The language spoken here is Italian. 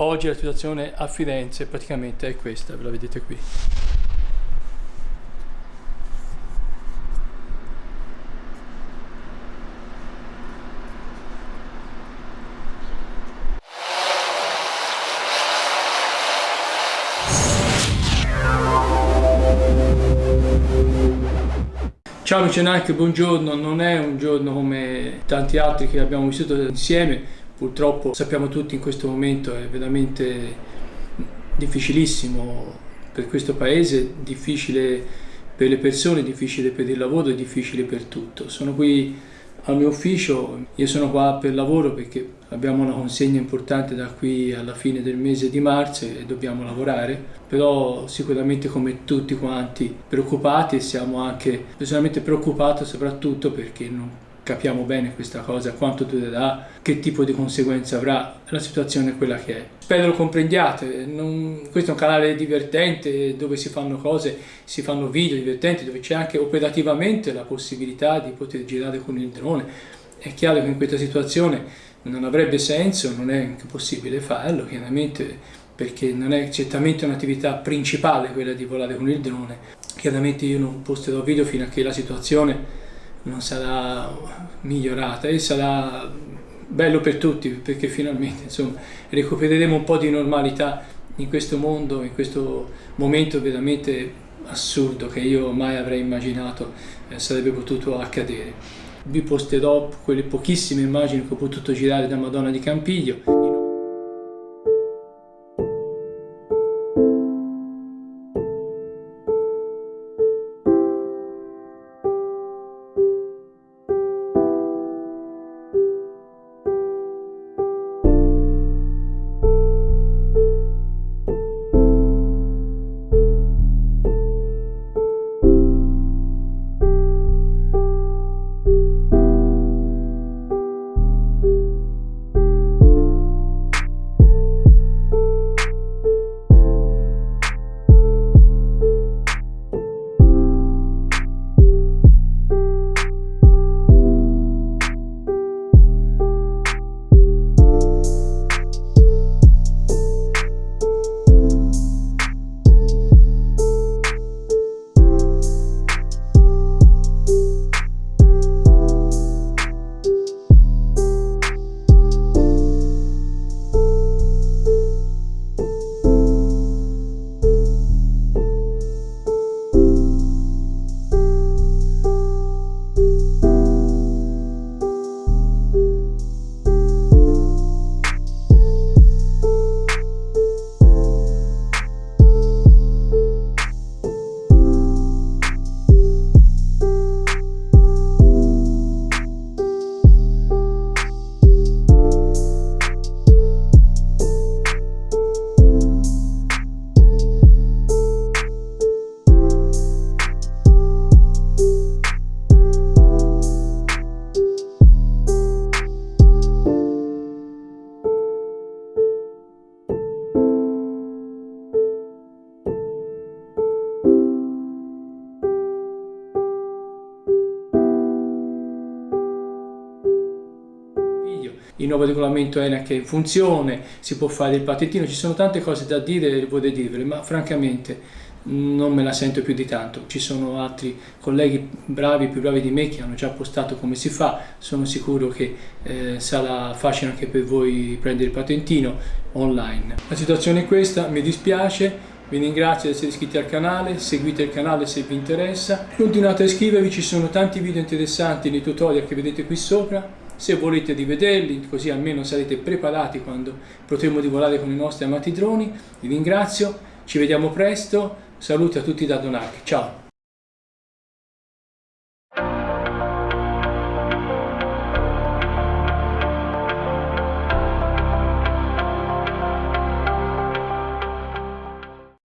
Oggi la situazione a Firenze praticamente è questa, ve la vedete qui. Ciao Lucianarche, buongiorno, non è un giorno come tanti altri che abbiamo vissuto insieme, purtroppo sappiamo tutti in questo momento è veramente difficilissimo per questo paese, difficile per le persone, difficile per il lavoro difficile per tutto. Sono qui al mio ufficio, io sono qua per lavoro perché abbiamo una consegna importante da qui alla fine del mese di marzo e dobbiamo lavorare, però sicuramente come tutti quanti preoccupati siamo anche personalmente preoccupati soprattutto perché non capiamo bene questa cosa, quanto durerà, che tipo di conseguenze avrà, la situazione è quella che è. Spero lo comprendiate, non, questo è un canale divertente dove si fanno cose, si fanno video divertenti, dove c'è anche operativamente la possibilità di poter girare con il drone. È chiaro che in questa situazione non avrebbe senso, non è possibile farlo, chiaramente perché non è certamente un'attività principale quella di volare con il drone. Chiaramente io non posterò video fino a che la situazione non sarà migliorata e sarà bello per tutti perché finalmente insomma, recupereremo un po' di normalità in questo mondo, in questo momento veramente assurdo che io mai avrei immaginato eh, sarebbe potuto accadere. Vi posterò quelle pochissime immagini che ho potuto girare da Madonna di Campiglio il nuovo regolamento ENAC è in funzione, si può fare il patentino, ci sono tante cose da dire, vorrei dirvele, ma francamente non me la sento più di tanto. Ci sono altri colleghi bravi, più bravi di me, che hanno già postato come si fa, sono sicuro che eh, sarà facile anche per voi prendere il patentino online. La situazione è questa, mi dispiace, vi ringrazio di essere iscritti al canale, seguite il canale se vi interessa, continuate a iscrivervi, ci sono tanti video interessanti nei tutorial che vedete qui sopra, se volete rivederli così almeno sarete preparati quando potremo volare con i nostri amati droni. Vi ringrazio, ci vediamo presto, saluti a tutti da Donac, ciao!